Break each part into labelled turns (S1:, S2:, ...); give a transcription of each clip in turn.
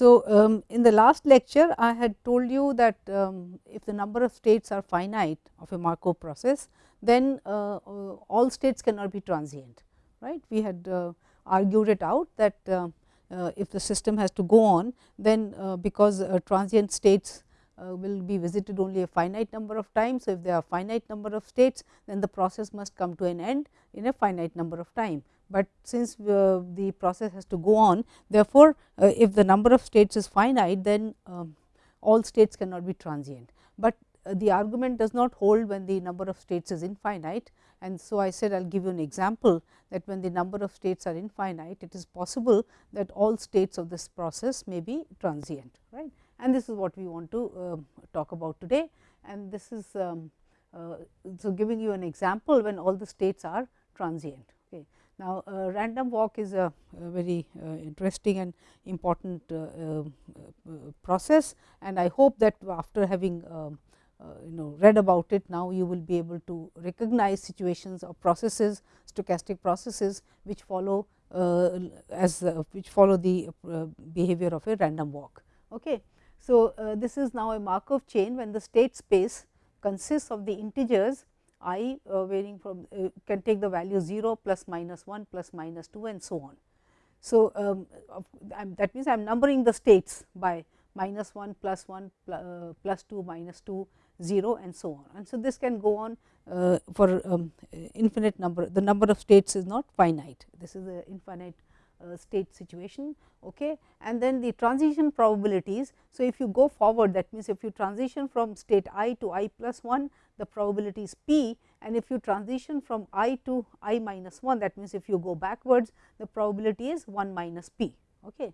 S1: So, um, in the last lecture I had told you that um, if the number of states are finite of a Markov process, then uh, uh, all states cannot be transient right. We had uh, argued it out that uh, uh, if the system has to go on then uh, because transient states will be visited only a finite number of times. So, if there are finite number of states then the process must come to an end in a finite number of time but since uh, the process has to go on therefore, uh, if the number of states is finite then um, all states cannot be transient, but uh, the argument does not hold when the number of states is infinite. And so I said I will give you an example that when the number of states are infinite it is possible that all states of this process may be transient right? And this is what we want to uh, talk about today. And this is um, uh, so giving you an example when all the states are transient. Now, uh, random walk is a, a very uh, interesting and important uh, uh, uh process and I hope that after having um, uh, you know read about it now you will be able to recognize situations or processes stochastic processes which follow as which follow the behavior of a random walk. Okay. So, this is now a Markov chain when the state space consists of the integers i uh, varying from uh, can take the value 0 plus minus 1 plus minus 2 and so on. So, um, that means I am numbering the states by minus 1 plus 1 pl uh, plus 2 minus 2 0 and so on. And so, this can go on uh, for um, infinite number the number of states is not finite this is a infinite uh, state situation okay. and then the transition probabilities. So, if you go forward that means, if you transition from state i to i plus 1 the probability is p and if you transition from i to i minus 1 that means, if you go backwards the probability is 1 minus p. Okay.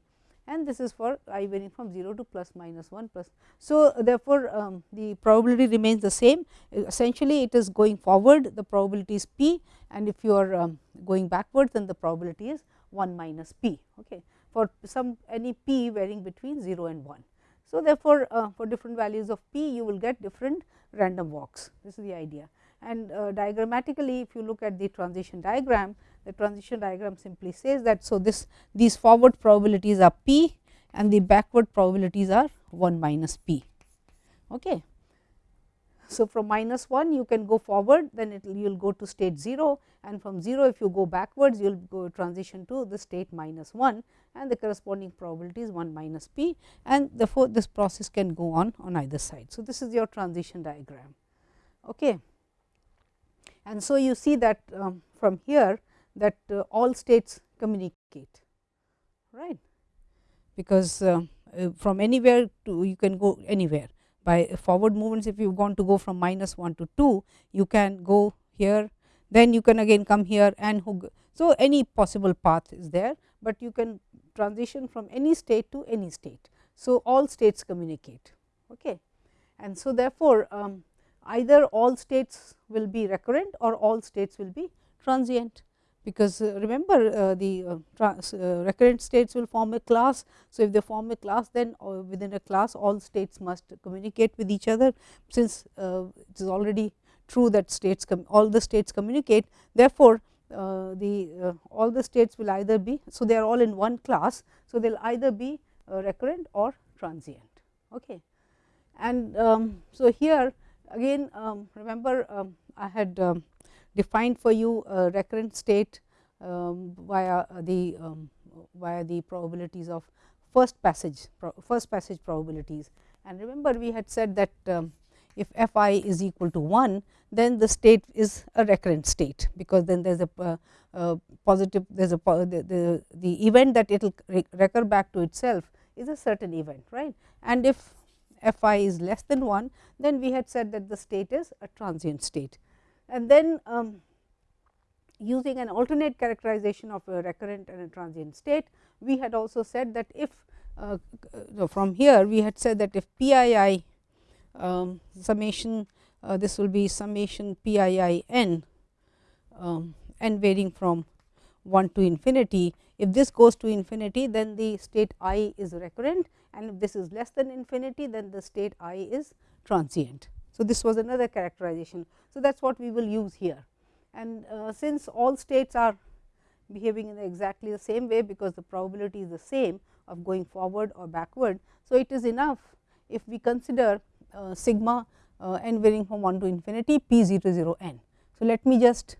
S1: And this is for i varying from 0 to plus minus 1 plus. So, therefore, um, the probability remains the same essentially it is going forward the probability is p and if you are um, going backwards then the probability is 1 minus p okay, for some any p varying between 0 and 1. So, therefore, uh, for different values of p you will get different random walks this is the idea and uh, diagrammatically if you look at the transition diagram the transition diagram simply says that. So, this these forward probabilities are p and the backward probabilities are 1 minus p. Okay. So, from minus 1 you can go forward then it you will go to state 0 and from 0 if you go backwards you will go transition to the state minus 1 and the corresponding probability is 1 minus p and therefore, this process can go on on either side. So, this is your transition diagram. Okay. And so, you see that um, from here that uh, all states communicate right because uh, uh, from anywhere to you can go anywhere by forward movements if you want to go from minus 1 to 2 you can go here then you can again come here and. So, any possible path is there, but you can transition from any state to any state. So, all states communicate okay. and so therefore, um, either all states will be recurrent or all states will be transient because uh, remember uh, the uh, uh, recurrent states will form a class. So, if they form a class then uh, within a class all states must communicate with each other since uh, it is already true that states all the states communicate therefore, the all the states will either be. So, they are all in one class. So, they will either be recurrent or transient. Okay. And um, so, here again um, remember um, I had um, defined for you a recurrent state um, via the um, via the probabilities of first passage first passage probabilities. And remember we had said that um, if f i is equal to 1 then the state is a recurrent state because then there is a uh, uh, positive there is a the, the, the event that it will recur back to itself is a certain event right and if f i is less than 1 then we had said that the state is a transient state and then um, using an alternate characterization of a recurrent and a transient state, we had also said that if uh, from here we had said that if p i i um, summation uh, this will be summation p i i n um, n varying from 1 to infinity. If this goes to infinity then the state i is recurrent and if this is less than infinity then the state i is transient. So, this was another characterization. So, that is what we will use here and uh, since all states are behaving in exactly the same way because the probability is the same of going forward or backward. So, it is enough if we consider uh, sigma uh, n varying from 1 to infinity p 0 0 n. So, let me just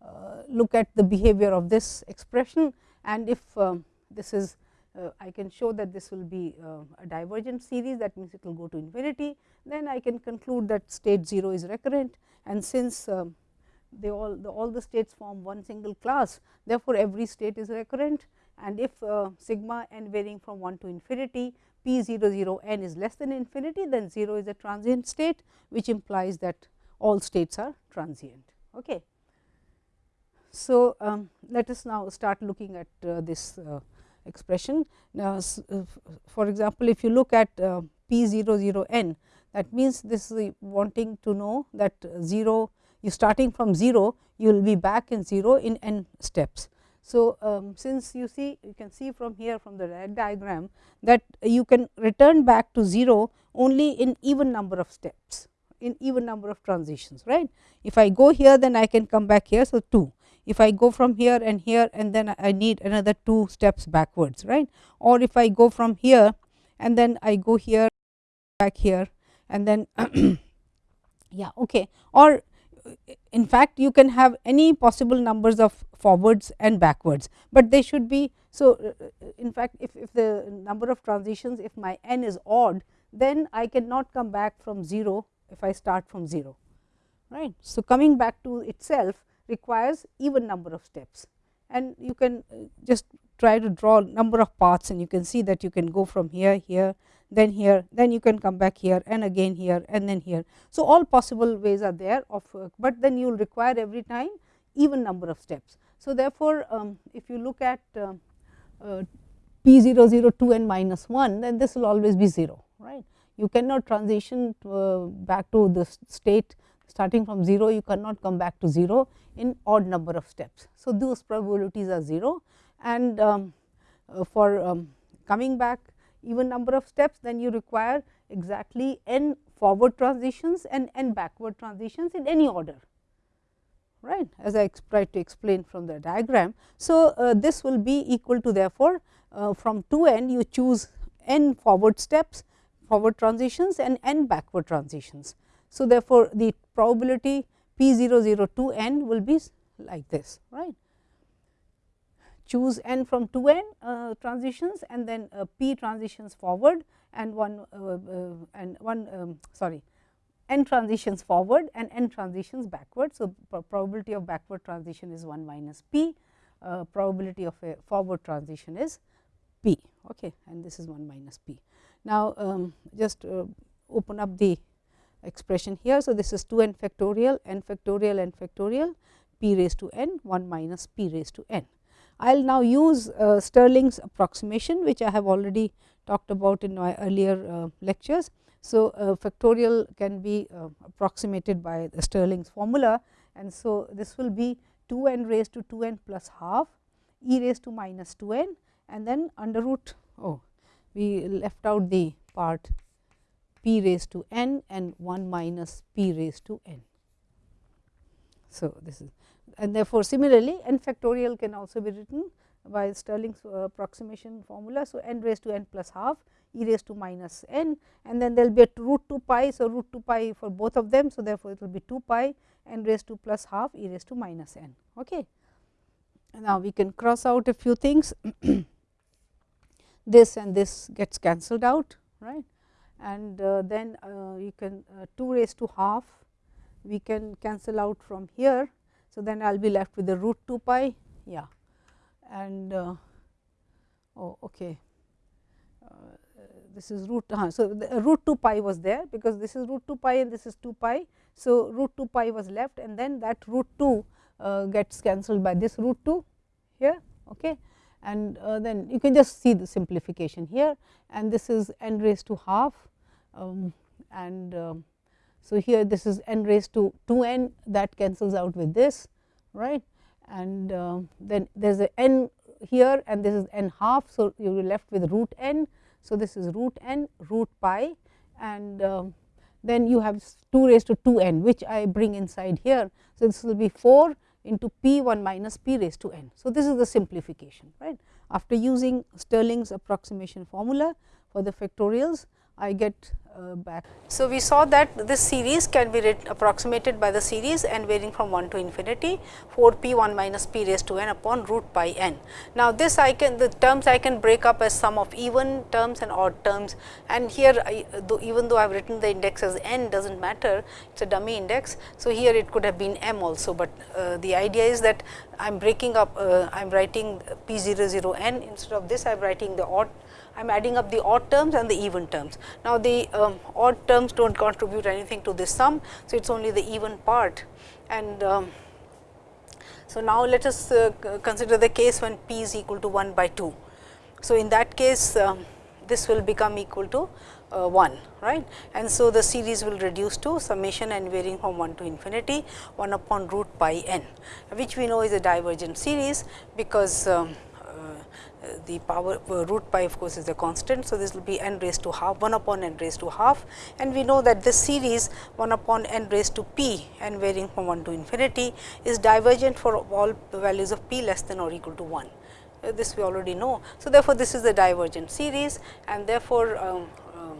S1: uh, look at the behavior of this expression and if um, this is uh, I can show that this will be uh, a divergent series that means it will go to infinity then I can conclude that state 0 is recurrent and since um, they all the all the states form one single class therefore, every state is recurrent and if uh, sigma n varying from 1 to infinity p 0 0 n is less than infinity then 0 is a transient state which implies that all states are transient. Okay. So, um, let us now start looking at uh, this uh, expression. Now, uh, for example, if you look at uh, p 0 0 n that means this is wanting to know that 0 you starting from 0 you will be back in 0 in n steps. So, um, since you see you can see from here from the red diagram that you can return back to 0 only in even number of steps in even number of transitions right. If I go here then I can come back here. So, 2 if I go from here and here and then I need another 2 steps backwards right or if I go from here and then I go here back here and then yeah okay or in fact you can have any possible numbers of forwards and backwards, but they should be. So, uh, in fact, if, if the number of transitions if my n is odd then I cannot come back from 0 if I start from 0 right. So, coming back to itself requires even number of steps and you can uh, just try to draw number of paths and you can see that you can go from here here then here then you can come back here and again here and then here. So, all possible ways are there of, but then you will require every time even number of steps. So, therefore, um, if you look at uh, uh, p 0 0 2 n minus 1 then this will always be 0 right. You cannot transition to, uh, back to the state starting from 0 you cannot come back to 0 in odd number of steps. So, those probabilities are 0 and um, uh, for um, coming back even number of steps then you require exactly n forward transitions and n backward transitions in any order right as I tried to explain from the diagram. So, uh, this will be equal to therefore, uh, from 2 n you choose n forward steps forward transitions and n backward transitions. So, therefore, the probability p 0 0 2 n will be like this right choose n from 2 n uh, transitions and then uh, p transitions forward and one uh, uh and one um, sorry n transitions forward and n transitions backward. So, probability of backward transition is 1 minus p, uh, probability of a forward transition is p okay, and this is 1 minus p. Now, um, just uh, open up the expression here. So, this is 2 n factorial n factorial n factorial p raised to n 1 minus p raised to n. I will now use uh, Stirling's approximation which I have already talked about in my earlier uh, lectures. So, uh, factorial can be uh, approximated by Stirling's formula and so this will be 2 n raised to 2 n plus half e raised to minus 2 n and then under root oh we left out the part p raised to n and 1 minus p raised to n. So, this is and therefore, similarly n factorial can also be written by Stirling's uh, approximation formula. So, n raised to n plus half e raised to minus n and then there will be a root 2 pi. So, root 2 pi for both of them. So, therefore, it will be 2 pi n raised to plus half e raised to minus n. Okay. Now, we can cross out a few things this and this gets cancelled out right and uh, then uh, you can uh, 2 raised to half. We can cancel out from here. So, then I will be left with the root 2 pi. Yeah. And oh okay. This is root uh, so the root 2 pi was there because this is root 2 pi and this is 2 pi. So, root 2 pi was left and then that root 2 uh, gets cancelled by this root 2 here. Okay and uh, then you can just see the simplification here and this is n raised to half um, and um, so, here this is n raised to 2 n that cancels out with this right and uh, then there is a n here and this is n half. So, you will be left with root n. So, this is root n root pi and um, then you have 2 raised to 2 n which I bring inside here. So, this will be 4 into p 1 minus p raised to n. So, this is the simplification right. after using Stirling's approximation formula for the factorials, I get uh, back. So, we saw that this series can be approximated by the series and varying from 1 to infinity 4 p 1 minus p raised to n upon root pi n. Now, this I can the terms I can break up as sum of even terms and odd terms and here I, though even though I have written the index as n does not matter it is a dummy index. So, here it could have been m also, but uh, the idea is that I am breaking up uh, I am writing p 0 0 n instead of this I am writing the odd I am adding up the odd terms and the even terms. Now, the um, odd terms do not contribute anything to this sum. So, it is only the even part and um, so now let us uh, consider the case when p is equal to 1 by 2. So, in that case um, this will become equal to uh, 1 right and so the series will reduce to summation and varying from 1 to infinity 1 upon root pi n which we know is a divergent series because um, the power uh, root pi of course is a constant. So, this will be n raised to half 1 upon n raised to half and we know that this series 1 upon n raised to p and varying from 1 to infinity is divergent for all values of p less than or equal to 1. Uh, this we already know. So, therefore, this is the divergent series and therefore, um, um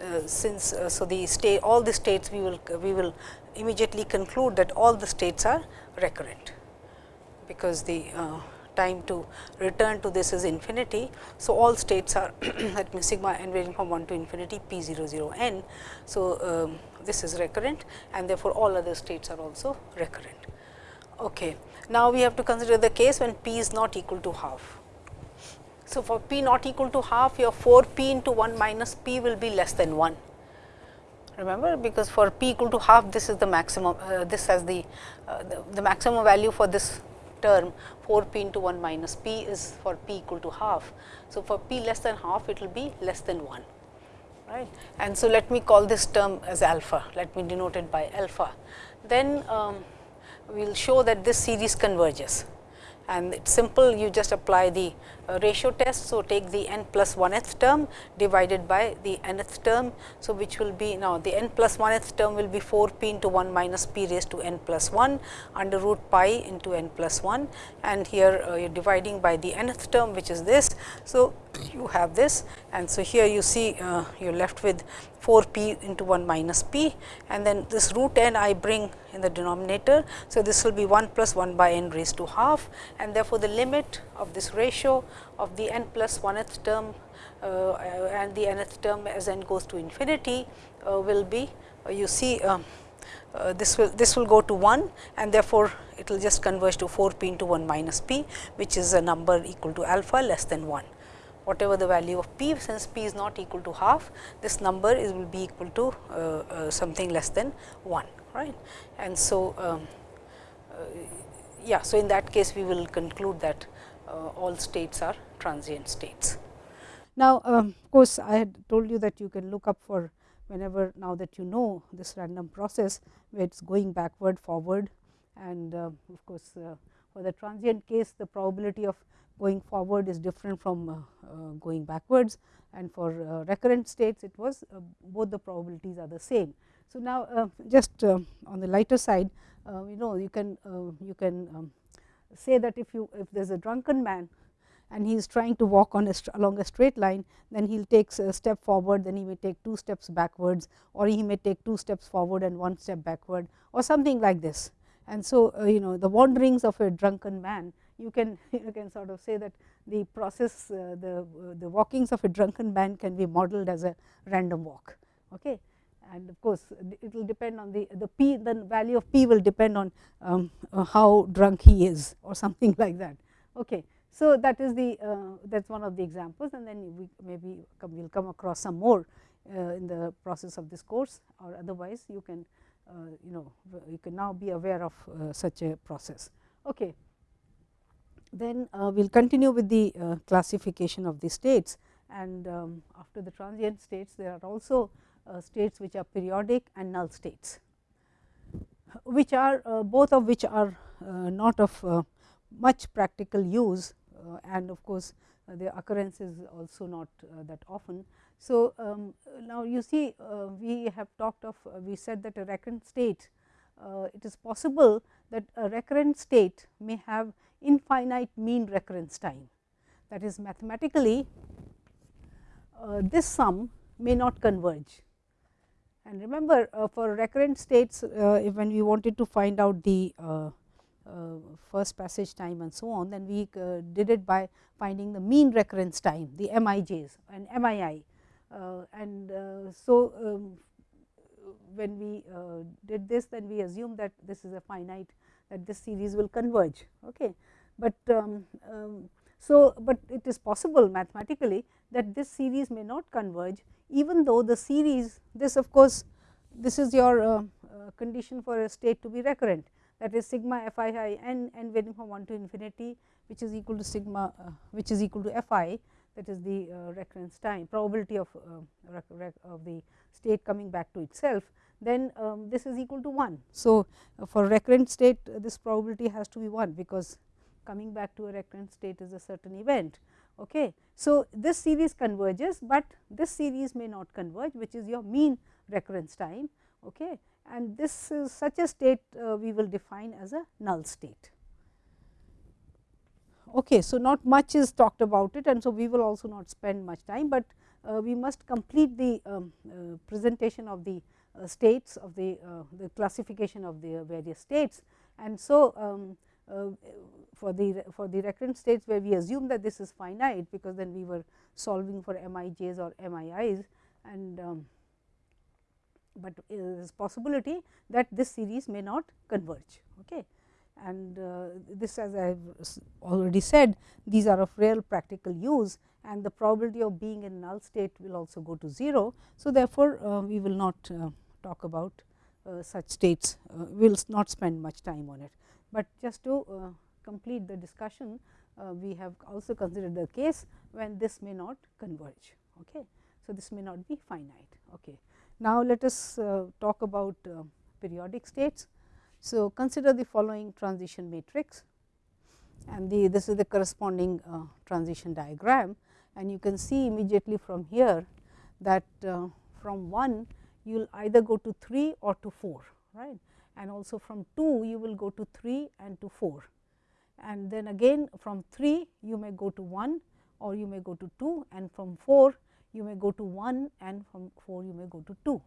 S1: uh, since uh, so the state all the states we will we will immediately conclude that all the states are recurrent because the uh, time to return to this is infinity. So, all states are at me sigma n ranging from 1 to infinity p 0 0 n. So, um, this is recurrent and therefore, all other states are also recurrent. Okay. Now, we have to consider the case when p is not equal to half. So, for p not equal to half your 4 p into 1 minus p will be less than 1 remember because for p equal to half this is the maximum uh, this has the, uh, the, the maximum value for this term 4 p into 1 minus p is for p equal to half. So, for p less than half it will be less than 1 right. And so, let me call this term as alpha, let me denote it by alpha. Then um, we will show that this series converges and it is simple you just apply the uh, ratio test. So, take the n plus 1th term divided by the nth term. So, which will be now the n plus 1th term will be 4 p into 1 minus p raised to n plus 1 under root pi into n plus 1 and here uh, you are dividing by the nth term which is this. So, you have this and so here you see uh, you are left with 4 p into 1 minus p. And then this root n I bring in the denominator. So, this will be 1 plus 1 by n raised to half. And therefore, the limit of this ratio of the n plus 1th term uh, and the nth term as n goes to infinity uh, will be uh, you see um, uh, this will this will go to 1 and therefore, it will just converge to 4 p into 1 minus p which is a number equal to alpha less than 1 whatever the value of p since p is not equal to half this number is will be equal to uh, uh, something less than 1 right. And so, um, uh, yeah, so in that case we will conclude that uh, all states are transient states. Now, um, of course, I had told you that you can look up for whenever now that you know this random process where it is going backward forward and uh, of course, uh, for the transient case the probability of going forward is different from uh, uh, going backwards and for uh, recurrent states it was both the probabilities are the same. So, now just on the lighter side you know you can you can um, say that if you if there is a drunken man and he is trying to walk on a along a straight line, then he will take a step forward, then he may take two steps backwards or he may take two steps forward and one step backward or something like this. And so, uh, you know the wanderings of a drunken man, you can you can sort of say that the process uh, the uh, the walkings of a drunken man can be modeled as a random walk. Okay and of course, it will depend on the the p the value of p will depend on um, uh, how drunk he is or something like that. Okay. So, that is the uh, that is one of the examples and then we maybe come, we will come across some more uh, in the process of this course or otherwise you can uh, you know you can now be aware of such a process. Okay. Then uh, we will continue with the classification of the states and um, after the transient states there are also uh, states which are periodic and null states, which are uh, both of which are uh, not of much practical use and of course, the occurrence is also not that often. So, um, now you see we have talked of we said that a recurrent state it is possible that a recurrent state may have infinite mean recurrence time. that is mathematically uh, this sum may not converge. And remember uh, for recurrent states uh, when we wanted to find out the uh, uh, first passage time and so on, then we uh, did it by finding the mean recurrence time the MIJs and MII. and so, um, when we did this then we assume that this is a finite that this series will converge. Okay. But um, um, so, but it is possible mathematically that this series may not converge even though the series this of course, this is your uh, uh, condition for a state to be recurrent that is sigma f i i n n varying from 1 to infinity which is equal to sigma uh, which is equal to f i that is the uh, recurrence time probability of, uh, of the state coming back to itself then um, this is equal to 1. So, uh, for recurrent state this probability has to be 1 because coming back to a recurrent state is a certain event. Okay. So, this series converges, but this series may not converge which is your mean recurrence time okay. and this is such a state uh, we will define as a null state. Okay. So, not much is talked about it and so we will also not spend much time, but uh, we must complete the um, uh, presentation of the uh, states of the, uh, the classification of the various states. And so, um, uh, for the for the recurrent states where we assume that this is finite because then we were solving for MIJs or MIIs and um, but there is possibility that this series may not converge. Okay. And uh, this as I have already said these are of real practical use and the probability of being in null state will also go to 0. So, therefore, uh, we will not uh, talk about uh, such states, uh, we will not spend much time on it. But just to uh, complete the discussion, we have also considered the case when this may not converge. Okay. So, this may not be finite. Okay. Now, let us talk about periodic states. So, consider the following transition matrix and the this is the corresponding uh, transition diagram and you can see immediately from here that uh, from 1 you will either go to 3 or to 4 right and also from 2 you will go to 3 and to 4 and then again from 3 you may go to 1 or you may go to 2 and from 4 you may go to 1 and from 4 you may go to 2.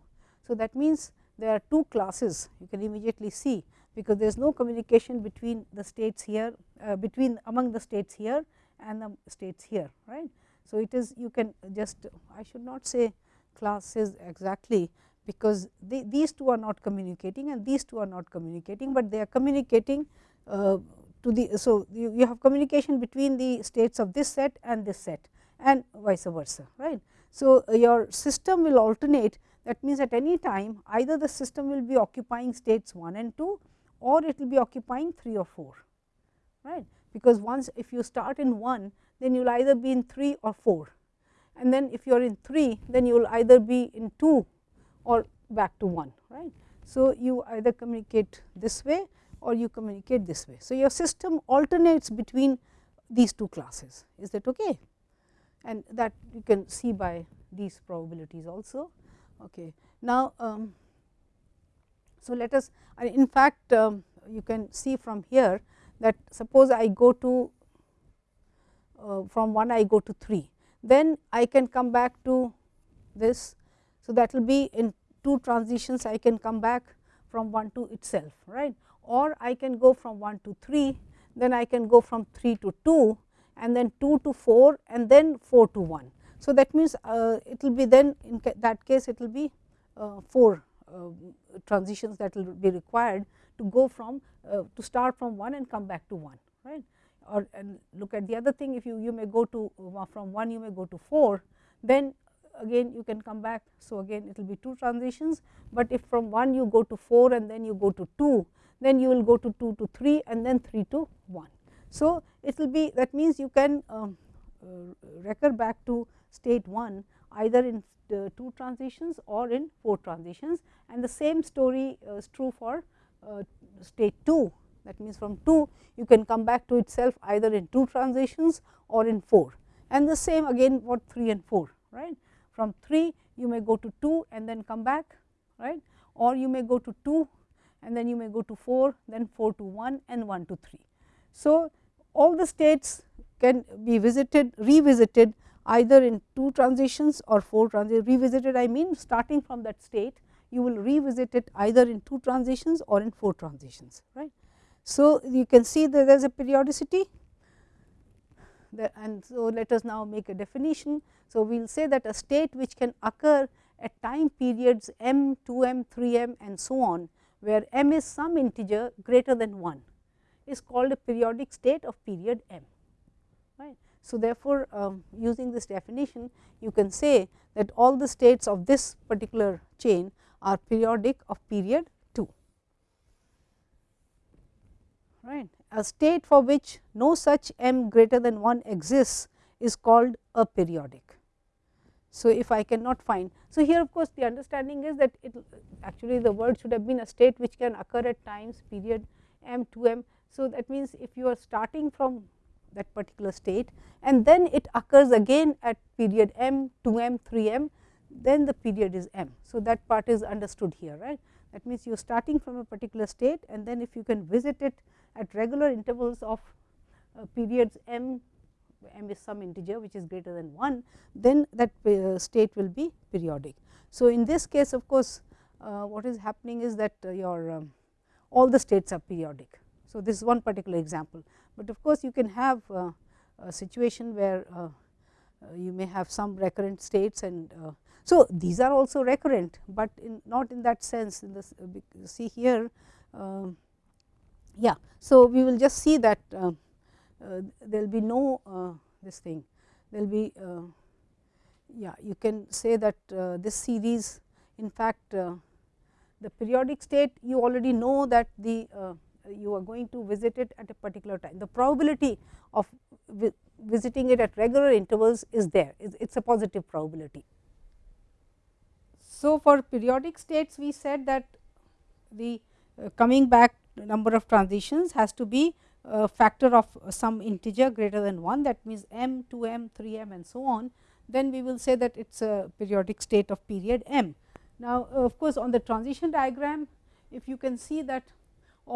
S1: So, that means there are two classes you can immediately see because there is no communication between the states here uh, between among the states here and the states here right. So, it is you can just I should not say classes exactly, because they, these two are not communicating and these two are not communicating, but they are communicating uh, to the. So, you, you have communication between the states of this set and this set and vice versa right. So, your system will alternate that means at any time either the system will be occupying states 1 and 2 or it will be occupying 3 or 4 right because once if you start in 1 then you will either be in 3 or 4 and then if you are in 3 then you will either be in 2 or back to 1 right. So, you either communicate this way or you communicate this way. So, your system alternates between these two classes is that okay and that you can see by these probabilities also. Okay. Now, um, so let us in fact, um, you can see from here that suppose I go to uh, from 1 I go to 3, then I can come back to this so, that will be in two transitions I can come back from 1 to itself right or I can go from 1 to 3 then I can go from 3 to 2 and then 2 to 4 and then 4 to 1. So, that means, uh, it will be then in that case it will be uh, 4 uh, transitions that will be required to go from uh, to start from 1 and come back to 1 right or and look at the other thing if you you may go to uh, from 1 you may go to 4 then again you can come back. So, again it will be two transitions, but if from 1 you go to 4 and then you go to 2, then you will go to 2 to 3 and then 3 to 1. So, it will be that means you can um, uh, recur back to state 1 either in uh, 2 transitions or in 4 transitions and the same story uh, is true for uh, state 2 that means from 2 you can come back to itself either in 2 transitions or in 4 and the same again for 3 and 4 right. From 3 you may go to 2 and then come back right or you may go to 2 and then you may go to 4 then 4 to 1 and 1 to 3. So, all the states can be visited revisited either in two transitions or four transitions revisited I mean starting from that state you will revisit it either in two transitions or in four transitions right. So, you can see that there is a periodicity and so let us now make a definition. So, we will say that a state which can occur at time periods m, 2 m, 3 m and so on, where m is some integer greater than 1 is called a periodic state of period m. Right. So, therefore, um, using this definition you can say that all the states of this particular chain are periodic of period 2. Right. A state for which no such m greater than 1 exists is called aperiodic. So, if I cannot find. So, here of course, the understanding is that it actually the word should have been a state which can occur at times period m 2 m. So, that means, if you are starting from that particular state and then it occurs again at period m 2 m 3 m then the period is m. So, that part is understood here right. That means, you are starting from a particular state and then if you can visit it at regular intervals of uh, periods m m is some integer which is greater than 1, then that uh, state will be periodic. So, in this case of course, uh, what is happening is that uh, your um, all the states are periodic. So, this is one particular example, but of course, you can have uh, a situation where uh, uh, you may have some recurrent states and uh, so these are also recurrent, but in not in that sense in this uh, see here um, yeah. So, we will just see that uh, there will be no this thing there will be yeah you can say that this series in fact the periodic state you already know that the you are going to visit it at a particular time. The probability of vi visiting it at regular intervals is there, it is a positive probability. So, for periodic states we said that the uh, coming back number of transitions has to be a factor of some integer greater than 1 that means m, 2 m, 3 m and so on, then we will say that it is a periodic state of period m. Now, of course, on the transition diagram if you can see that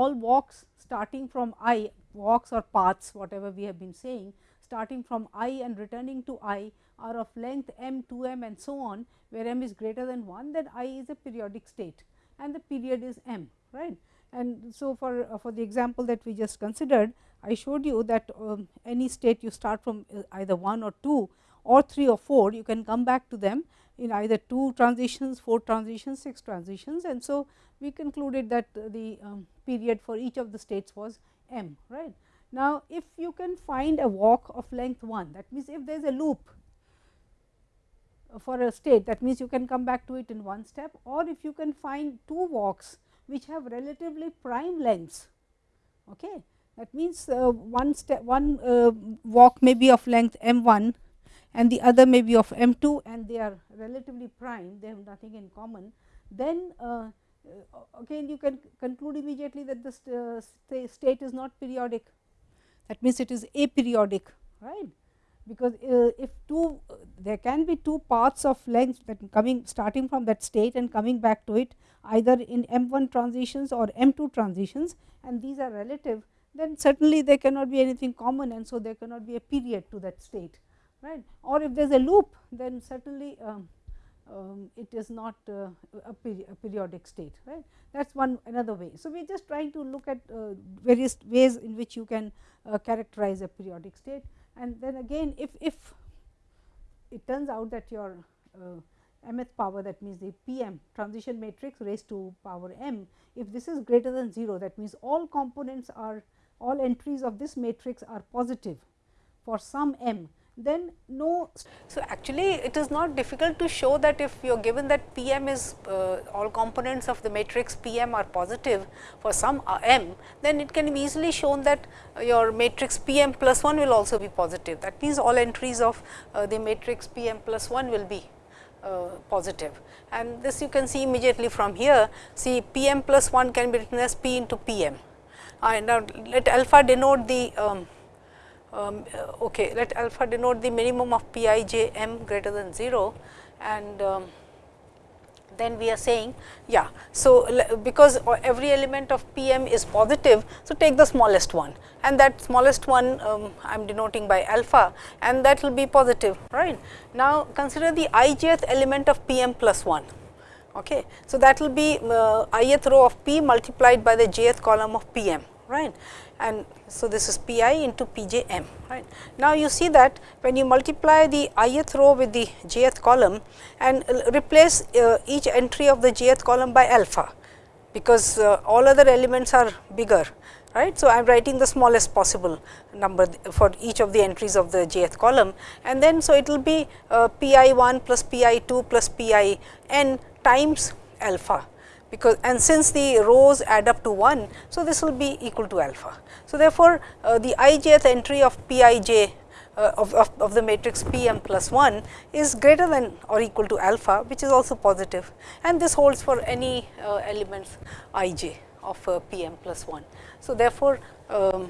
S1: all walks starting from i walks or paths whatever we have been saying starting from i and returning to i are of length m, 2 m and so on where m is greater than 1 then i is a periodic state and the period is m right. And so, for, uh, for the example that we just considered, I showed you that um, any state you start from uh, either 1 or 2 or 3 or 4, you can come back to them in either 2 transitions, 4 transitions, 6 transitions. And so, we concluded that the um, period for each of the states was m. right. Now, if you can find a walk of length 1, that means, if there is a loop for a state, that means, you can come back to it in one step or if you can find two walks which have relatively prime lengths. Okay. That means, uh, one step one uh, walk may be of length m 1 and the other may be of m 2 and they are relatively prime they have nothing in common then uh, uh again you can conclude immediately that the st uh, st state is not periodic. That means it is aperiodic right? Because uh, if two uh, there can be two paths of length that coming starting from that state and coming back to it either in m 1 transitions or m 2 transitions and these are relative then certainly there cannot be anything common and so there cannot be a period to that state right? Or if there is a loop then certainly um, um, it is not uh, a, peri a, periodic state right? That is one another way. So, we are just trying to look at uh, various ways in which you can uh, characterize a periodic state. And then again if, if it turns out that your uh, mth power that means the pm transition matrix raised to power m if this is greater than 0 that means all components are all entries of this matrix are positive for some m then no. So, actually it is not difficult to show that if you are given that P m is uh, all components of the matrix P m are positive for some uh, m, then it can be easily shown that uh, your matrix P m plus 1 will also be positive. That means, all entries of uh, the matrix P m plus 1 will be uh, positive and this you can see immediately from here. See P m plus 1 can be written as P into P m. And now let alpha denote the um, um, okay, let alpha denote the minimum of p i j m greater than 0 and um, then we are saying yeah. So, because every element of P m is positive. So, take the smallest one and that smallest one um, I am denoting by alpha and that will be positive right. Now, consider the ijth element of P m plus 1. Okay. So, that will be uh, ith row of P multiplied by the jth column of P m right and so this is pi into pjm right. Now, you see that when you multiply the ith row with the jth column and replace uh, each entry of the jth column by alpha, because uh, all other elements are bigger right. So, I am writing the smallest possible number for each of the entries of the jth column and then so it will be uh, pi 1 plus pi 2 plus pi n times alpha because and since the rows add up to 1. So, this will be equal to alpha. So, therefore, uh, the ijth entry of p i j uh, of, of, of, the matrix P m plus 1 is greater than or equal to alpha which is also positive and this holds for any uh, elements i j of uh, P m plus 1. So, therefore, uh,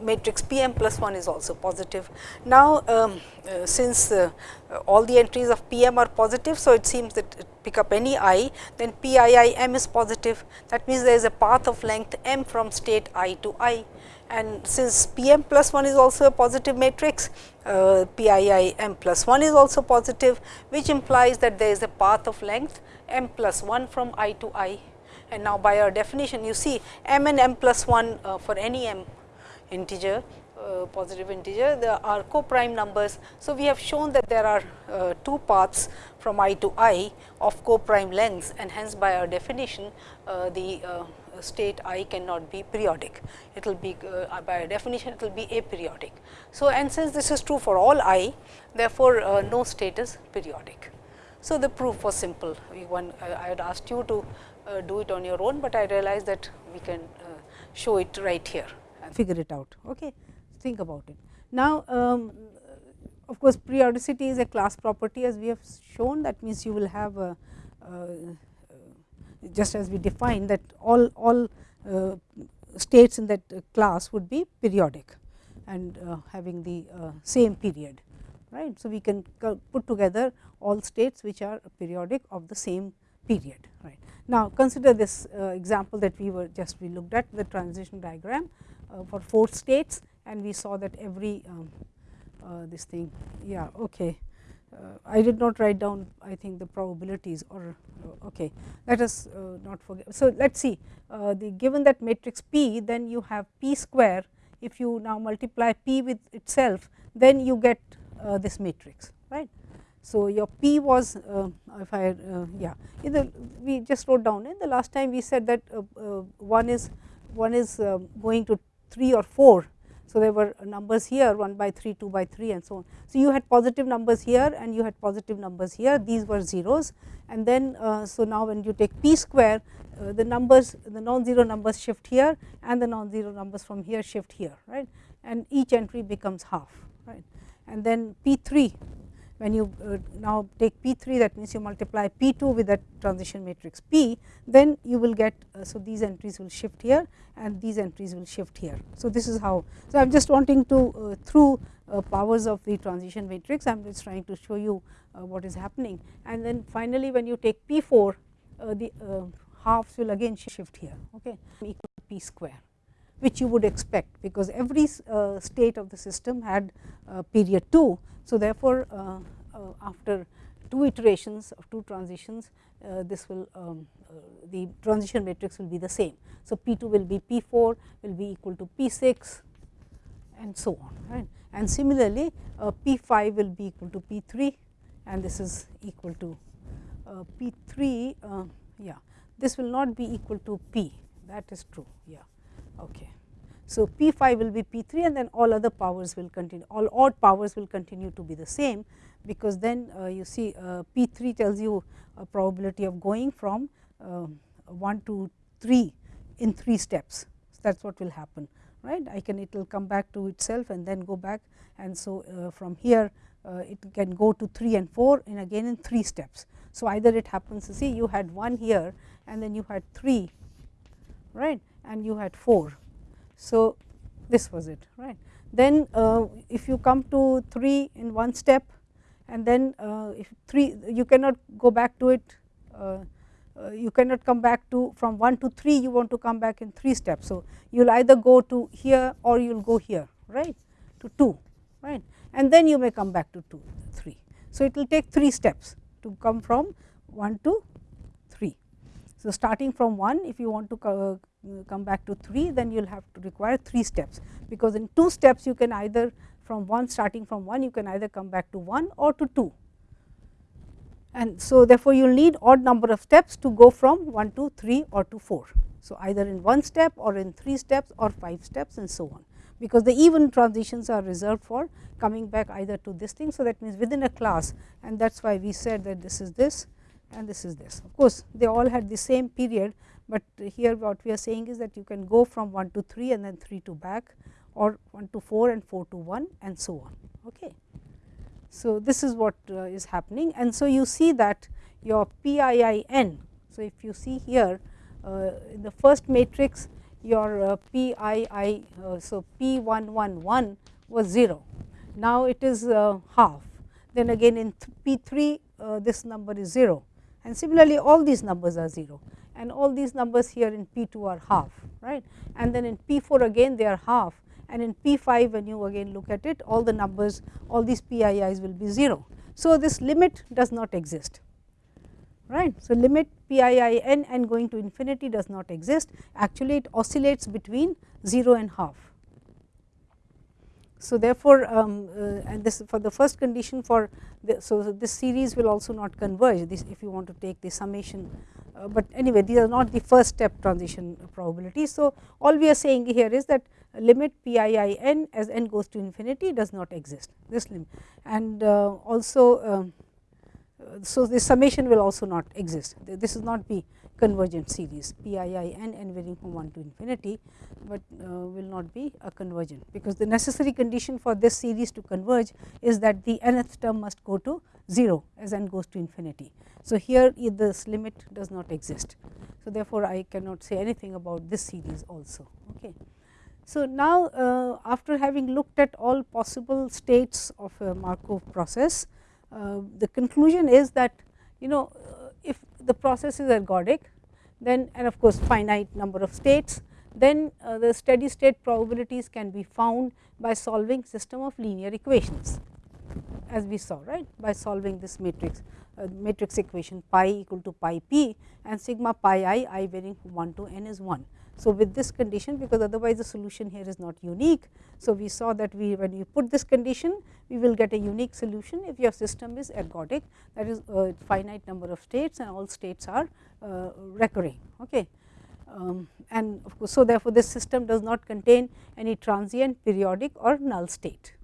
S1: matrix P m plus 1 is also positive. Now, um, uh, since uh, all the entries of P m are positive, so it seems that pick up any i, then P i i m is positive. That means, there is a path of length m from state i to i and since P m plus 1 is also a positive matrix, uh, P i i m plus 1 is also positive, which implies that there is a path of length m plus 1 from i to i and now by our definition you see m and m plus 1 uh, for any m integer uh, positive integer there are co-prime numbers. So, we have shown that there are uh, two paths from i to i of co-prime lengths and hence by our definition uh, the uh, state i cannot be periodic. It will be uh, by definition it will be aperiodic. So, and since this is true for all i therefore, no state is periodic. So, the proof was simple. One, I had asked you to uh, do it on your own, but I realize that we can uh, show it right here and figure it out. Okay. Think about it. Now, um, of course, periodicity is a class property as we have shown that means you will have a, uh, just as we defined that all, all uh, states in that class would be periodic and uh, having the uh, same period right. So, we can put together all states which are periodic of the same period right. Now, consider this uh, example that we were just we looked at the transition diagram uh, for four states and we saw that every um, uh, this thing yeah okay. I did not write down I think the probabilities or okay let us not forget. So, let us see the given that matrix P then you have P square if you now multiply P with itself then you get this matrix right. So, your P was uh, if I uh, yeah the, we just wrote down. In the last time we said that uh, uh one is one is uh, going to 3 or 4. So, there were numbers here 1 by 3, 2 by 3 and so on. So, you had positive numbers here and you had positive numbers here. These were zeros. And then so now when you take p square the numbers the non-zero numbers shift here and the non-zero numbers from here shift here right? And each entry becomes half right? And then p 3 when you uh, now take P 3 that means you multiply P 2 with that transition matrix P, then you will get. Uh, so, these entries will shift here and these entries will shift here. So, this is how. So, I am just wanting to uh, through uh, powers of the transition matrix, I am just trying to show you uh, what is happening. And then finally, when you take P 4, uh, the halves will again shift here okay, equal to P square which you would expect, because every uh, state of the system had uh, period 2. So, therefore, uh, after two iterations of two transitions, this will um, the transition matrix will be the same. So, P 2 will be P 4 will be equal to P 6 and so on right. And similarly, P 5 will be equal to P 3 and this is equal to P 3 yeah this will not be equal to P that is true yeah Okay. So, P 5 will be P 3 and then all other powers will continue, all odd powers will continue to be the same, because then uh, you see uh, P 3 tells you a probability of going from uh, 1 to 3 in 3 steps. So, that is what will happen right. I can it will come back to itself and then go back and so uh, from here uh, it can go to 3 and 4 and again in 3 steps. So, either it happens to see you had 1 here and then you had 3 right and you had 4. So, this was it right. Then uh, if you come to 3 in one step and then uh, if 3 you cannot go back to it uh, you cannot come back to from 1 to 3 you want to come back in 3 steps. So, you will either go to here or you will go here right to 2 right and then you may come back to 2 3. So, it will take 3 steps to come from 1 to 3. So, starting from 1 if you want to co uh, come back to 3 then you will have to require 3 steps because in 2 steps you can either from 1 starting from 1 you can either come back to 1 or to 2 and so therefore, you will need odd number of steps to go from 1 to 3 or to 4. So, either in 1 step or in 3 steps or 5 steps and so on, because the even transitions are reserved for coming back either to this thing. So, that means within a class and that is why we said that this is this and this is this. Of course, they all had the same period, but here what we are saying is that you can go from 1 to 3 and then 3 to back or 1 to 4 and 4 to 1 and so on. Okay. So, this is what uh, is happening and so you see that your PIIN. So, if you see here uh, in the first matrix your uh, PII, uh, so P111 was 0. Now, it is uh, half then again in P3 uh, this number is 0 and similarly all these numbers are 0 and all these numbers here in P2 are half right and then in P4 again they are half and in P5 when you again look at it all the numbers all these PIIs will be 0. So, this limit does not exist right. So, limit PIIN and going to infinity does not exist actually it oscillates between 0 and half. So, therefore, um, uh, and this for the first condition for the, so this series will also not converge this if you want to take the summation uh, but anyway these are not the first step transition probability. So, all we are saying here is that limit p i i n as n goes to infinity does not exist this limit and uh, also um, so this summation will also not exist this is not be convergent series p i i n n varying from 1 to infinity, but uh, will not be a convergent because the necessary condition for this series to converge is that the nth term must go to 0 as n goes to infinity. So, here this limit does not exist. So, therefore, I cannot say anything about this series also. Okay. So, now uh, after having looked at all possible states of a Markov process, the conclusion is that you know uh, if the process is ergodic then and of course, finite number of states then uh, the steady state probabilities can be found by solving system of linear equations as we saw right by solving this matrix uh, matrix equation pi equal to pi p and sigma pi i i varying from 1 to n is 1. So, with this condition because otherwise the solution here is not unique. So, we saw that we when you put this condition we will get a unique solution if your system is ergodic that is a finite number of states and all states are uh, recurring. Okay. Um, and of course, so therefore, this system does not contain any transient periodic or null state.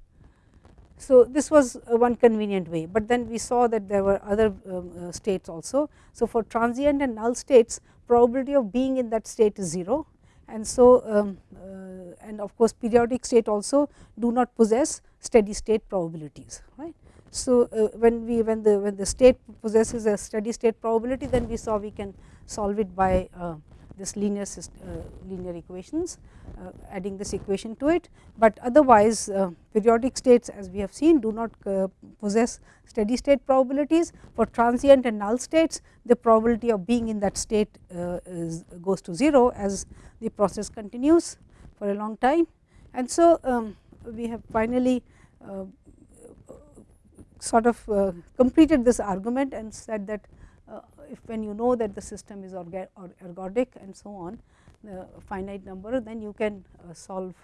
S1: So, this was one convenient way, but then we saw that there were other um, uh, states also. So, for transient and null states probability of being in that state is 0 and so um, uh, and of course, periodic state also do not possess steady state probabilities right. So, uh, when we when the when the state possesses a steady state probability then we saw we can solve it by uh, this linear system, uh, linear equations uh, adding this equation to it, but otherwise uh, periodic states as we have seen do not possess steady state probabilities for transient and null states the probability of being in that state is goes to 0 as the process continues for a long time. And so, um, we have finally uh, sort of uh, completed this argument and said that uh, if when you know that the system is ergodic and so on the finite number then you can uh, solve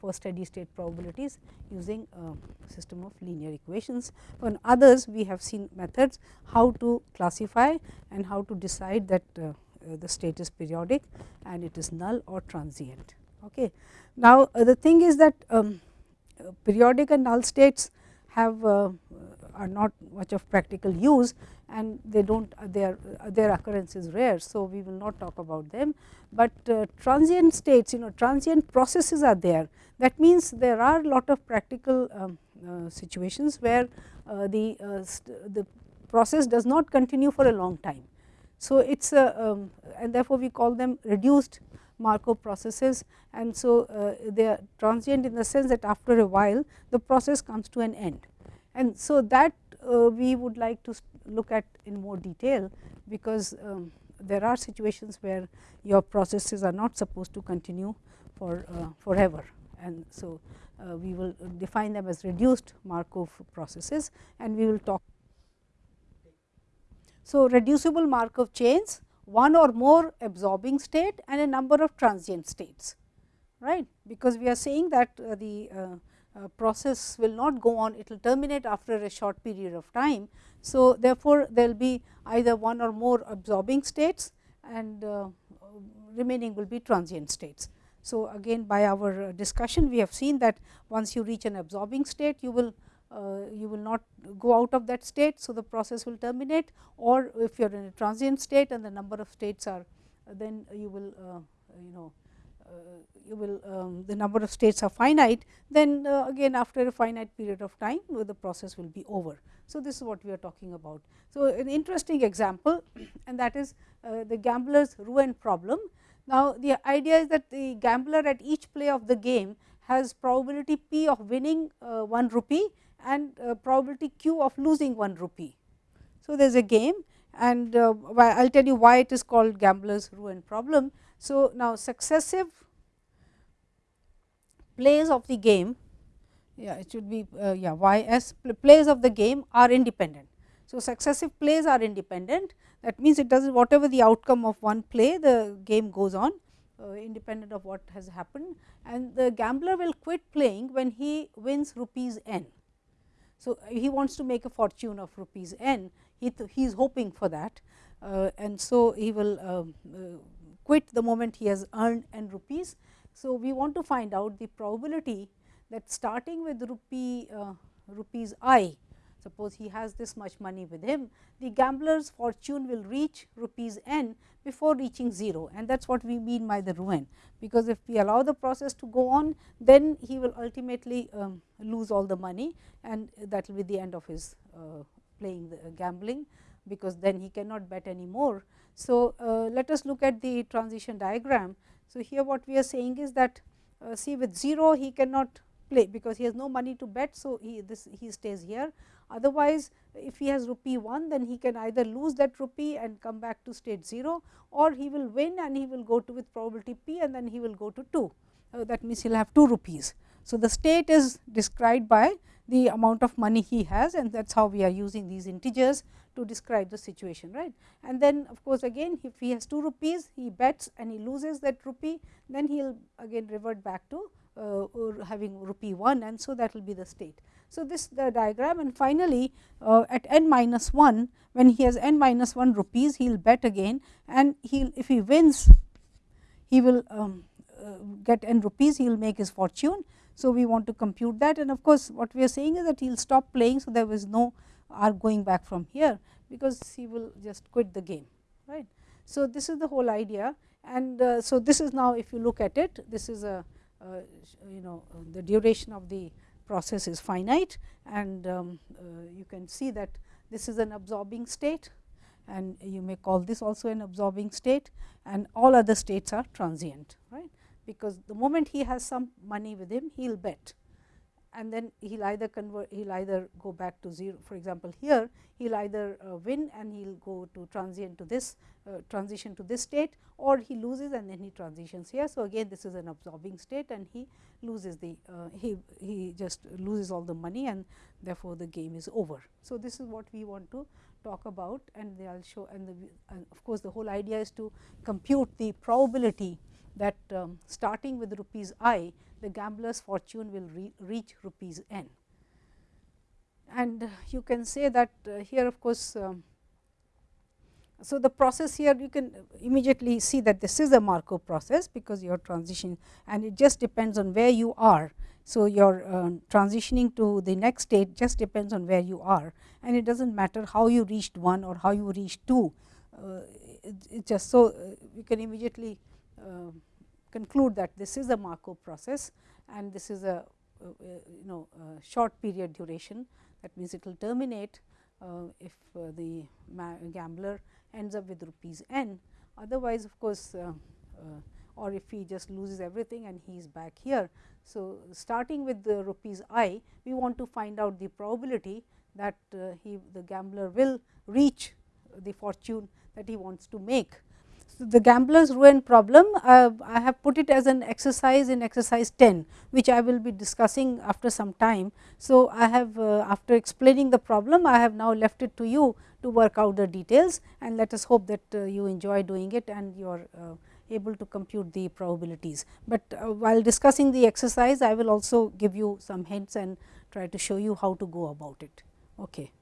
S1: for steady state probabilities using a system of linear equations. On others we have seen methods how to classify and how to decide that uh, the state is periodic and it is null or transient. Okay. Now, the thing is that um, periodic and null states have uh, are not much of practical use and they do not their their occurrence is rare. So, we will not talk about them, but uh, transient states you know transient processes are there that means there are lot of practical um, uh, situations where uh, the uh, the process does not continue for a long time. So, it is a um, and therefore, we call them reduced Markov processes and so uh, they are transient in the sense that after a while the process comes to an end. And so, that uh, we would like to look at in more detail, because um, there are situations where your processes are not supposed to continue for uh, forever and so uh, we will define them as reduced Markov processes and we will talk. So, reducible Markov chains one or more absorbing state and a number of transient states right because we are saying that uh, the uh, process will not go on it will terminate after a short period of time. So, therefore, there will be either one or more absorbing states and uh, remaining will be transient states. So, again by our discussion we have seen that once you reach an absorbing state you will uh, you will not go out of that state. So, the process will terminate or if you are in a transient state and the number of states are then you will uh, you know you will um, the number of states are finite then uh, again after a finite period of time the process will be over. So, this is what we are talking about. So, an interesting example and that is uh, the gambler's ruin problem. Now, the idea is that the gambler at each play of the game has probability p of winning 1 rupee and probability q of losing 1 rupee. So, there is a game and I will tell you why it is called gambler's ruin problem. So, now successive plays of the game yeah it should be uh, yeah y s plays of the game are independent. So, successive plays are independent that means it does whatever the outcome of one play the game goes on uh, independent of what has happened and the gambler will quit playing when he wins rupees n. So, he wants to make a fortune of rupees n he, he is hoping for that uh, and so he will um, uh, quit the moment he has earned n rupees. So, we want to find out the probability that starting with rupee uh, rupees i suppose he has this much money with him the gambler's fortune will reach rupees n before reaching 0 and that is what we mean by the ruin because if we allow the process to go on then he will ultimately um, lose all the money and that will be the end of his uh, playing the uh, gambling because then he cannot bet anymore. So, uh, let us look at the transition diagram. So, here what we are saying is that uh, see with 0 he cannot play because he has no money to bet. So, he this he stays here otherwise if he has rupee 1 then he can either lose that rupee and come back to state 0 or he will win and he will go to with probability p and then he will go to 2 uh, that means he will have 2 rupees. So, the state is described by the amount of money he has and that is how we are using these integers to describe the situation right. And then of course, again if he has 2 rupees he bets and he loses that rupee then he will again revert back to uh, having rupee 1 and so that will be the state. So, this the diagram and finally, uh, at n minus 1 when he has n minus 1 rupees he will bet again and he if he wins he will um, uh, get n rupees he will make his fortune so, we want to compute that and of course, what we are saying is that he will stop playing. So, there was no r going back from here because he will just quit the game right. So, this is the whole idea and uh, so this is now if you look at it this is a uh, you know the duration of the process is finite and um, uh, you can see that this is an absorbing state and you may call this also an absorbing state and all other states are transient right because the moment he has some money with him he will bet and then he will either convert he will either go back to 0 for example here he will either uh, win and he will go to transient to this uh, transition to this state or he loses and then he transitions here. So, again this is an absorbing state and he loses the uh, he he just loses all the money and therefore, the game is over. So, this is what we want to talk about and will show and, the, and of course, the whole idea is to compute the probability that um, starting with rupees i the gambler's fortune will re reach rupees n. And you can say that uh, here of course, um, so the process here you can immediately see that this is a Markov process because your transition and it just depends on where you are. So, your uh, transitioning to the next state just depends on where you are and it does not matter how you reached 1 or how you reached 2. Uh, it, it just so uh, you can immediately uh, conclude that this is a Markov process and this is a uh, uh you know short period duration that means it will terminate uh, if uh, the gambler ends up with rupees n. Otherwise, of course, or if he just loses everything and he is back here. So, starting with the rupees i, we want to find out the probability that uh, he the gambler will reach the fortune that he wants to make the gambler's ruin problem uh, I have put it as an exercise in exercise 10, which I will be discussing after some time. So, I have uh, after explaining the problem I have now left it to you to work out the details and let us hope that uh, you enjoy doing it and you are uh, able to compute the probabilities. But uh, while discussing the exercise I will also give you some hints and try to show you how to go about it. Okay.